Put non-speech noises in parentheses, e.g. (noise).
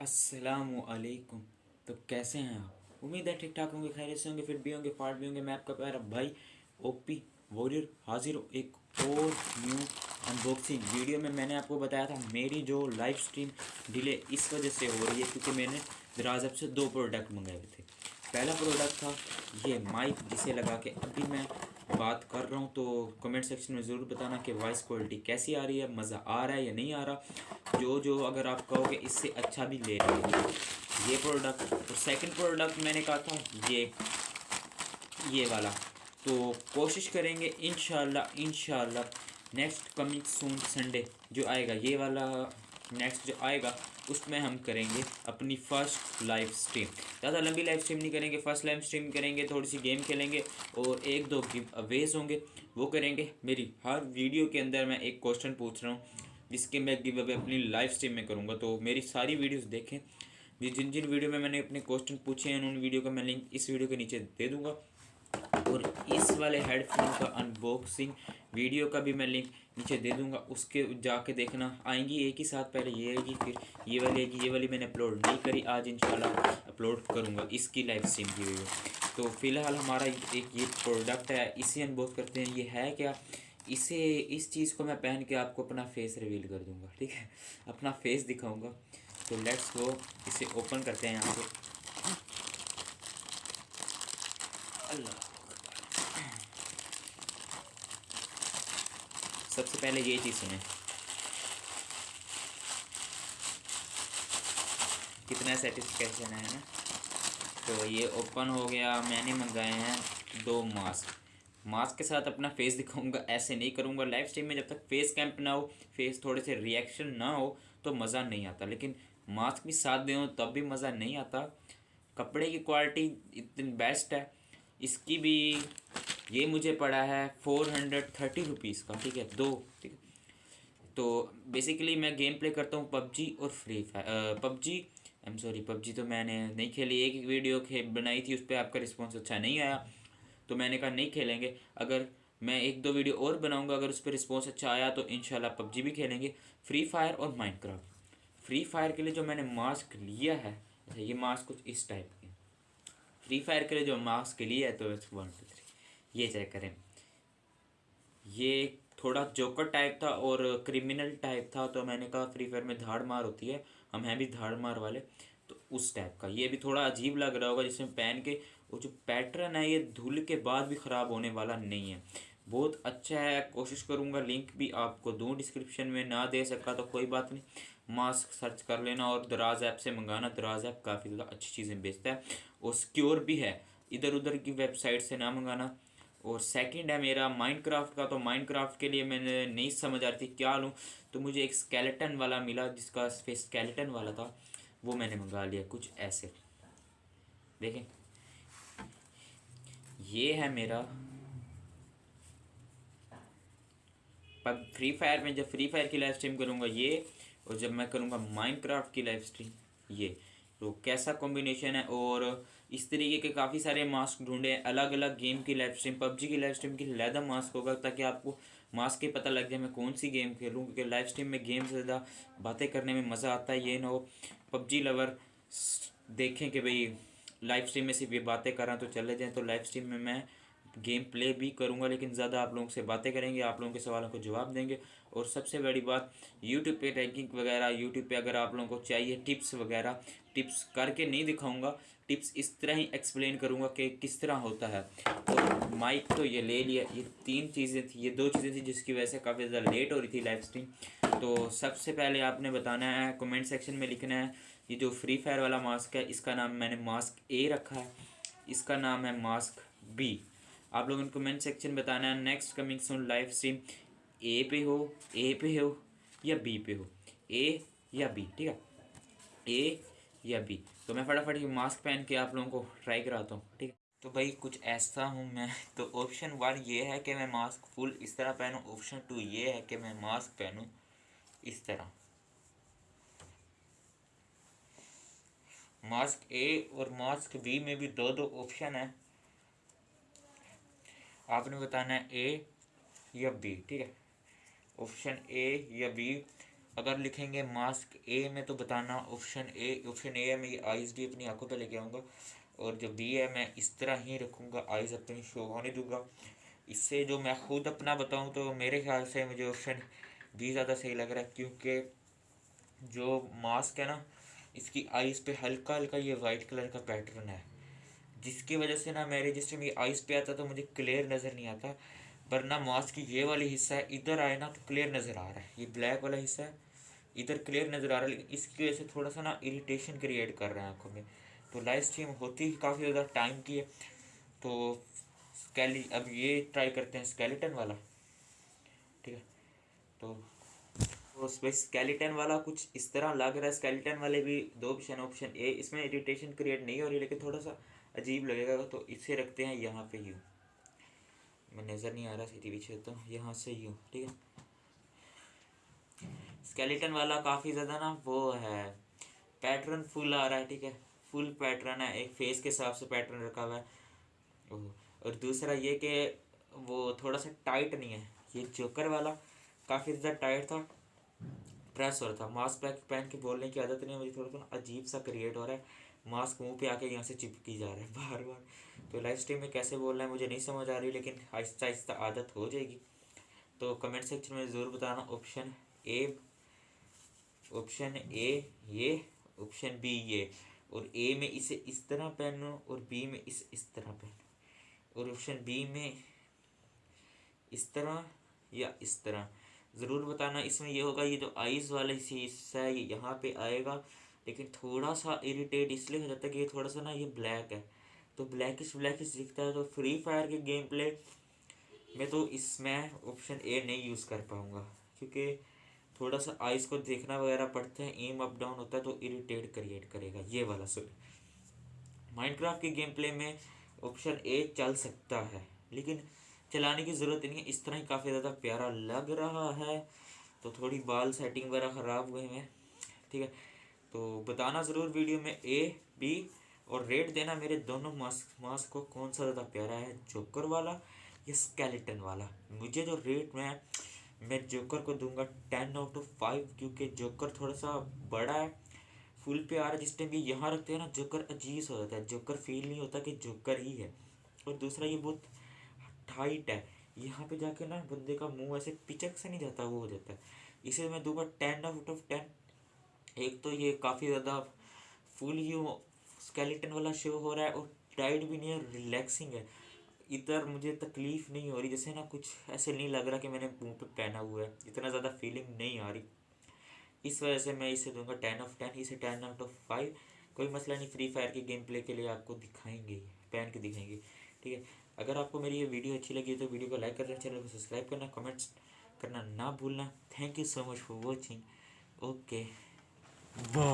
السلام علیکم۔ تو کیسے ہیں آپ؟ امید ہے ٹھیک ٹھاک ہوں گے، خیریت سے ہوں گے پھر بھی ہوں گے، فاٹ بھی ہوں گے۔ میں آپ کا پیارا بھائی او پی واریر حاضر ایک اور نیو ان باکسنگ ویڈیو میں میں نے آپ کو بتایا تھا، میری جو لائف سٹریم ڈیلے اس وجہ سے ہو رہی ہے کیونکہ میں نے دراز ایپ سے دو پروڈکٹ منگائے ہوئے تھے۔ پہلا پروڈکٹ تھا یہ مائک جسے لگا کے ابھی میں بات کر رہا ہوں تو کمنٹ سیکشن میں ضرور بتانا کہ وائس کوالٹی کیسی آ رہی ہے، مزہ آ رہا ہے یا نہیں آ رہا؟ جو جو اگر آپ کہو گے اس سے اچھا بھی لے رہے ہیں یہ پروڈکٹ اور سیکنڈ پروڈکٹ میں نے کہا تھا، یہ یہ والا۔ تو کوشش کریں گے، انشاءاللہ انشاءاللہ نیکسٹ کمنگ سون سنڈے جو آئے گا، یہ والا نیکسٹ جو آئے گا، اس میں ہم کریں گے اپنی فرسٹ لائف سٹریم زیادہ لمبی لائف سٹریم نہیں کریں گے فرسٹ لائف سٹریم کریں گے، تھوڑی سی گیم کھیلیں گے اور ایک دو گیو اویز ہوں گے۔ وہ کریں گے۔ میری ہر ویڈیو کے اندر میں ایک کوشچن پوچھ رہا ہوں، جس کے میں گیو اوے اپنی لائف سٹریم میں کروں گا۔ تو میری ساری ویڈیوز دیکھیں۔ جی، جن جن ویڈیو میں میں نے اپنے کوشچن پوچھے ہیں، ان ویڈیو کا میں لنک اس ویڈیو کے نیچے دے دوں گا۔ اور اس والے ہیڈ فون کا ان باکسنگ ویڈیو کا بھی میں لنک نیچے دے دوں گا، اس کے جا کے دیکھنا۔ آئیں گی ایک ہی ساتھ، پہلے یہ آئے گی، پھر یہ والی آئے گی، یہ والی میں نے اپلوڈ نہیں کری، آج انشاءاللہ اپلوڈ کروں گا اس کی لائف سٹریم کی ویڈیو۔ تو فی الحال ہمارا ایک یہ پروڈکٹ ہے، اسے ان باکس کرتے ہیں۔ یہ ہے کیا؟ اسے، اس چیز کو میں پہن کے آپ کو اپنا فیس ریویل کر دوں گا، ٹھیک ہے؟ اپنا فیس دکھاؤں گا۔ تو لیٹس گو اسے اوپن کرتے ہیں یہاں سے۔ اللہ سب سے پہلے یہ چیز سنیں کتنا سیٹسفیکشن ہے نا۔ تو یہ اوپن ہو گیا، میں نے منگائے ہیں دو ماسک ماسک کے ساتھ اپنا فیس دکھاؤں گا، ایسے نہیں کروں گا لائف اسٹریم میں۔ جب تک فیس کیمپ نہ ہو فیس تھوڑے سے ریئیکشن نہ ہو تو مزہ نہیں آتا۔ لیکن ماسک بھی ساتھ دیں تب بھی مزہ نہیں آتا۔ کپڑے کی کوالٹی اتنی بیسٹ ہے۔ اس کی بھی یہ مجھے پڑا ہے فور ہنڈریڈ تھرٹی روپیز کا، ٹھیک ہے؟ دو، ٹھیک ہے؟ تو بیسیکلی میں گیم پلے کرتا ہوں پب جی اور Free Fire PUBG. I'm sorry PUBG تو میں نے نہیں کھیلی، ایک ویڈیو بنائی تھی، اس پہ آپ کا رسپانس اچھا نہیں آیا۔ تو میں نے کہا نہیں کھیلیں گے، اگر میں ایک دو ویڈیو اور بناؤں گا، اگر اس پہ رسپانس اچھا آیا تو انشاءاللہ پب جی بھی کھیلیں گے۔ فری فائر اور مائنڈ کرافٹ فری فائر کے لیے جو میں نے ماسک لیا ہے اچھا یہ ماسک کچھ اس ٹائپ کے فری فائر کے لیے جو ماسک لیا ہے تو ون ٹو تھری یہ چیک کریں۔ یہ تھوڑا جوکر ٹائپ تھا اور کریمنل ٹائپ تھا، تو میں نے کہا فری فائر میں دھاڑ مار ہوتی ہے، ہم ہیں بھی دھاڑ مار والے۔ تو اس ٹائپ کا، یہ بھی تھوڑا عجیب لگ رہا ہوگا، جس میں پہن کے وہ جو پیٹرن ہے، یہ دھول کے بعد بھی خراب ہونے والا نہیں ہے۔ بہت اچھا ہے، کوشش کروں گا، لنک بھی آپ کو دوں، ڈسکرپشن میں نہ دے سکا تو کوئی بات نہیں۔ ماسک سرچ کر لینا اور دراز ایپ سے منگانا، دراز ایپ کافی زیادہ اچھی چیزیں بیچتا ہے۔ اور سکیور بھی ہے، ادھر ادھر کی ویب سائٹ سے نہ منگانا۔ اور سیکنڈ ہے میرا مائنڈ کرافٹ کا، تو مائنڈ کرافٹ کے لیے میں نے نہیں سمجھ آ رہی تھی کیا لوں۔ تو مجھے ایک اسکیلیٹن والا ملا، جس کا فیس اسکیلیٹن والا تھا، وہ میں نے منگا لیا کچھ ایسے۔ دیکھیں۔ یہ ہے میرا فری فائر میں، جب فری فائر کی لائف اسٹریم کروں گا یہ، اور جب میں کروں گا مائنڈ کرافٹ کی لائف اسٹریم یہ۔ تو کیسا کمبینیشن ہے؟ اور اس طریقے کے کافی سارے ماسک ڈھونڈے الگ الگ گیم کی لائف اسٹریم پب جی کی لائف اسٹریم کی لیدہ ماسک ہوگا تاکہ آپ کو ماسک کے پتہ لگ جائے میں کون سی گیم کھیلوں، کیونکہ لائف اسٹریم میں گیم سے زیادہ باتیں کرنے میں مزہ آتا ہے، یہ نہ ہو۔ پب جی لور دیکھیں کہ بھئی لائف اسٹریم میں صرف یہ باتیں کر رہا تو چلے جائیں۔ تو لائف اسٹریم میں میں گیم پلے بھی کروں گا، لیکن زیادہ آپ لوگوں سے باتیں کریں گے، آپ لوگوں کے سوالوں کو جواب دیں گے۔ اور سب سے بڑی بات، یوٹیوب پہ رینکنگ وغیرہ، یوٹیوب پہ اگر آپ لوگوں کو چاہیے ٹپس وغیرہ ٹپس کر کے نہیں دکھاؤں گا ٹپس اس طرح ہی ایکسپلین کروں گا کہ کس طرح ہوتا ہے۔ تو مائک تو یہ لے لیا، یہ تین چیزیں تھیں، یہ دو چیزیں تھیں جس کی وجہ سے کافی زیادہ لیٹ ہو رہی تھی لائف اسٹریم تو سب سے پہلے آپ نے بتانا ہے کمنٹ سیکشن میں لکھنا ہے، یہ جو فری فائر والا ماسک ہے، اس کا نام میں نے ماسک اے رکھا ہے، اس کا نام ہے ماسک بی آپ لوگوں نے کمنٹ سیکشن بتانا ہے. Next coming soon live stream اے پہ ہو اے پہ ہو یا بی پہ ہو. اے یا بی ٹھیک ہے؟ اے یا بی تو میں فٹافٹ یہ ماسک پہن کے آپ لوگوں کو ٹرائی کراتا ہوں، ٹھیک ہے؟ تو بھائی کچھ ایسا ہوں میں، تو آپشن ون یہ ہے کہ میں ماسک فل اس طرح پہنوں. آپشن ٹو یہ ہے کہ میں ماسک پہنوں اس طرح. ماسک اے اور ماسک بی میں بھی دو دو آپشن ہیں. آپ نے بتانا ہے اے یا بی ٹھیک ہے؟ آپشن اے یا بی اگر لکھیں گے ماسک اے میں تو بتانا آپشن اے آپشن اے ہے، میں یہ آئیز بھی اپنی آنکھوں پہ لے کے آؤں گا، اور جو بی ہے میں اس طرح ہی رکھوں گا آئیز اپنی شو ہونے دوں گا۔ اس سے جو میں خود اپنا بتاؤں تو میرے خیال سے مجھے آپشن بی زیادہ صحیح لگ رہا ہے، کیونکہ جو ماسک ہے نا، اس کی آئیز پہ ہلکا ہلکا یہ وائٹ کلر کا پیٹرن ہے۔ جس کی وجہ سے نا میرے جس ٹائم یہ آئیز پہ آتا تو مجھے کلیئر نظر نہیں آتا، ورنہ ماسک کی یہ والی حصہ ہے ادھر آئے نا تو کلیئر نظر آ رہا ہے، یہ بلیک والا حصہ ہے ادھر کلیئر نظر آ رہا ہے، لیکن اس کی وجہ سے تھوڑا سا نا اریٹیشن کریٹ کر رہے ہیں آنکھوں میں۔ تو لائف اسٹریم ہوتی ہی کافی زیادہ ٹائم کی ہے۔ تو اسکیلی اب یہ ٹرائی کرتے ہیں اسکیلیٹن والا۔ ٹھیک ہے۔ تو اس پہ اسکیلیٹن والا کچھ اس طرح لگ رہا ہے اسکیلیٹن والے بھی دو آپشن آپشن اے اس میں اریٹیشن کریٹ نہیں ہو رہی، لیکن تھوڑا سا عجیب لگے گا تو اسے رکھتے ہیں یہاں پہ یوں۔ میں نظر نہیں آ رہا سیدھی پیچھے تو یہاں سے یوں، ٹھیک ہے۔ اسکیلیٹن والا کافی زیادہ نا وہ ہے۔ پیٹرن فل آ رہا ہے، ٹھیک ہے۔ فل پیٹرن ہے، ایک فیس کے حساب سے پیٹرن رکھا ہوا ہے۔ اور دوسرا یہ کہ وہ تھوڑا سا ٹائٹ نہیں ہے۔ یہ جوکر والا کافی زیادہ ٹائٹ تھا، پریس ہو رہا تھا۔ ماسک پیک پہن کے بولنے کی عادت نہیں ہے، مجھے تھوڑا سا عجیب سا کریٹ ہو رہا ہے۔ ماسک منہ پہ آ کے یہاں سے چپکی جا رہا ہے (laughs) بار بار۔ تو لائف اسٹریم میں کیسے بول رہا ہے مجھے نہیں سمجھ آ رہی، لیکن آہستہ آہستہ عادت ہو جائے گی۔ تو کمنٹ سیکشن میں ضرور بتانا آپشن اے آپشن اے یہ آپشن بی یہ۔ اور اے میں اسے اس طرح پہنو اور بی میں اسے اس طرح پہنو۔ اور آپشن بی میں اس طرح یا اس طرح۔ ضرور بتانا اس میں یہ ہوگا، یہ جو آئیز والا حصہ ہے یہاں پہ آئے گا۔ لیکن تھوڑا سا اریٹیٹ اس لیے ہو جاتا ہے کہ یہ تھوڑا سا نا یہ بلیک ہے۔ تو بلیکش بلیکش دکھتا ہے تو فری فائر کے گیم پلے میں تو اس میں آپشن اے نہیں یوز کر پاؤں گا۔ کیونکہ تھوڑا سا آئس کو دیکھنا وغیرہ پڑتا ہے ایم اپ ڈاؤن ہوتا ہے تو اریٹیٹ کریٹ کرے گا۔ یہ والا سر مائنڈ کرافٹ کے گیم پلے میں آپشن اے چل سکتا ہے، لیکن چلانے کی ضرورت نہیں ہے۔ اس طرح ہی کافی زیادہ پیارا لگ رہا ہے۔ تو تھوڑی بال سیٹنگ وغیرہ خراب ہوئے ہیں۔ ٹھیک ہے۔ تو بتانا ضرور ویڈیو میں اے بی اور ریٹ دینا میرے دونوں ماسک ماسک کو کون سا زیادہ پیارا ہے، جوکر والا یا اسکیلیٹن والا؟ مجھے جو ریٹ میں میں جوکر کو دوں گا ٹین آؤٹ آف فائیو کیونکہ جوکر تھوڑا سا بڑا ہے فل پہ آ رہا ہے جس ٹائم بھی یہاں رکھتے ہیں نا، جوکر عجیب ہو جاتا ہے، جوکر فیل نہیں ہوتا کہ جوکر ہی ہے۔ اور دوسرا، یہ بہت ٹائٹ ہے، یہاں پہ جا کے نا بندے کا منہ ایسے پچک سے نہیں جاتا، وہ ہو جاتا ہے۔ اسے میں دوں گا ٹین آؤٹ آف ٹین ایک تو یہ کافی زیادہ فل ہی اسکیلیٹن والا شو ہو رہا ہے اور ٹائٹ بھی نہیں ہے ریلیکسنگ ہے۔ ادھر مجھے تکلیف نہیں ہو رہی، جیسے نا کچھ ایسے نہیں لگ رہا کہ میں نے منہ پہ پہنا ہوا ہے، اتنا زیادہ فیلنگ نہیں آ رہی۔ اس وجہ سے میں اسے دوں گا ٹین آف ٹین اسے ٹین آؤٹ آف فائیو کوئی مسئلہ نہیں فری فائر کے گیم پلے کے لیے آپ کو دکھائیں گے، پہن کے دکھائیں گے۔ ٹھیک ہے، اگر آپ کو میری یہ ویڈیو اچھی لگی تو ویڈیو کو لائک کرنا چینل کو سبسکرائب کرنا کمنٹس کرنا نہ بھولنا۔ Thank you so much for watching okay وہ